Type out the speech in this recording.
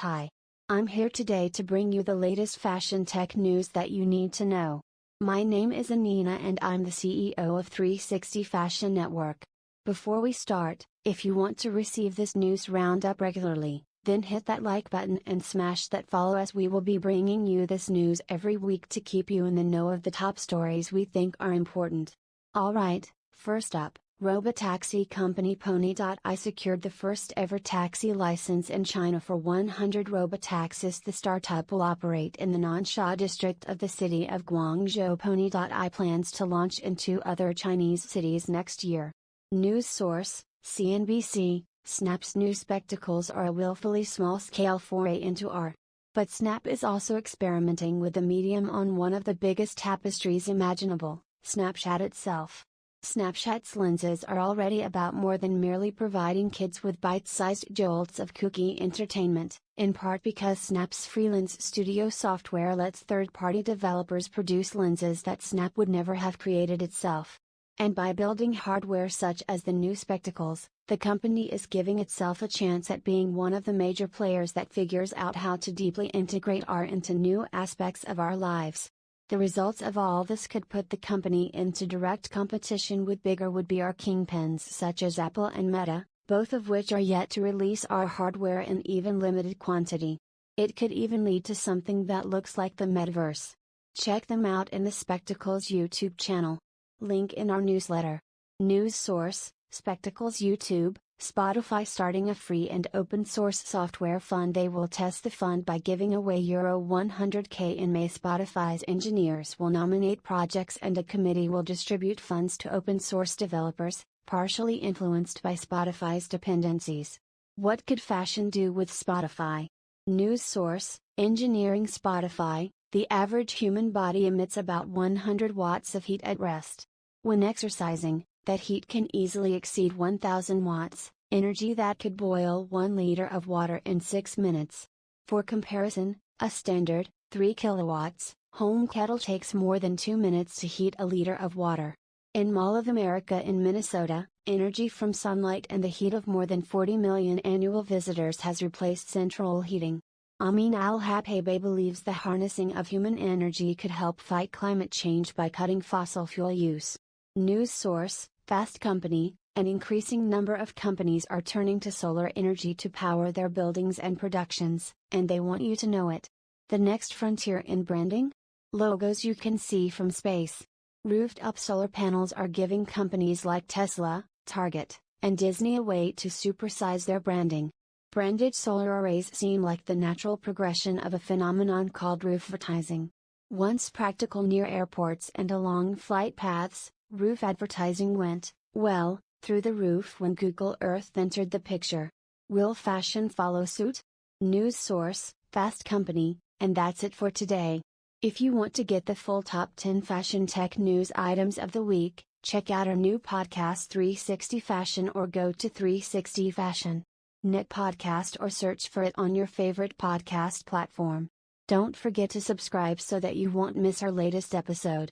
Hi. I'm here today to bring you the latest fashion tech news that you need to know. My name is Anina and I'm the CEO of 360 Fashion Network. Before we start, if you want to receive this news roundup regularly, then hit that like button and smash that follow as we will be bringing you this news every week to keep you in the know of the top stories we think are important. Alright, first up, Robotaxi company Pony.ai secured the first ever taxi license in China for 100 robotaxis. The startup will operate in the Nansha district of the city of Guangzhou. Pony.ai plans to launch in two other Chinese cities next year. News source CNBC Snap's new spectacles are a willfully small scale foray into AR. But Snap is also experimenting with the medium on one of the biggest tapestries imaginable, Snapchat itself. Snapchat's lenses are already about more than merely providing kids with bite-sized jolts of kooky entertainment, in part because Snap's free Lens Studio software lets third-party developers produce lenses that Snap would never have created itself. And by building hardware such as the new spectacles, the company is giving itself a chance at being one of the major players that figures out how to deeply integrate AR into new aspects of our lives. The results of all this could put the company into direct competition with bigger would be AR kingpins such as Apple and Meta, both of which are yet to release AR hardware in even limited quantity. It could even lead to something that looks like the metaverse. Check them out in the Spectacles YouTube channel. Link in our newsletter. News source Spectacles YouTube, Spotify starting a free and open source software fund. They will test the fund by giving away Euro 100k in May. Spotify's engineers will nominate projects and a committee will distribute funds to open source developers, partially influenced by Spotify's dependencies. What could fashion do with Spotify? News source Engineering Spotify The average human body emits about 100 watts of heat at rest. When exercising, that heat can easily exceed 1000 watts, energy that could boil 1 liter of water in 6 minutes. For comparison, a standard, 3 kilowatts, home kettle takes more than 2 minutes to heat a liter of water. In Mall of America in Minnesota, energy from sunlight and the heat of more than 40 million annual visitors has replaced central heating. Amin Al Habaibeh believes the harnessing of human energy could help fight climate change by cutting fossil fuel use. News source Fast Company An increasing number of companies are turning to solar energy to power their buildings and productions, and they want you to know it. The next frontier in branding? Logos you can see from space. Roofed up solar panels are giving companies like Tesla, Target, and Disney a way to supersize their branding. Branded solar arrays seem like the natural progression of a phenomenon called roofvertising. Once practical near airports and along flight paths, Roof advertising went, well, through the roof when Google Earth entered the picture. Will fashion follow suit? News source, Fast Company, and that's it for today. If you want to get the full top 10 fashion tech news items of the week, check out our new podcast 360 Fashion or go to 360 Fashion. Knit podcast or search for it on your favorite podcast platform. Don't forget to subscribe so that you won't miss our latest episode.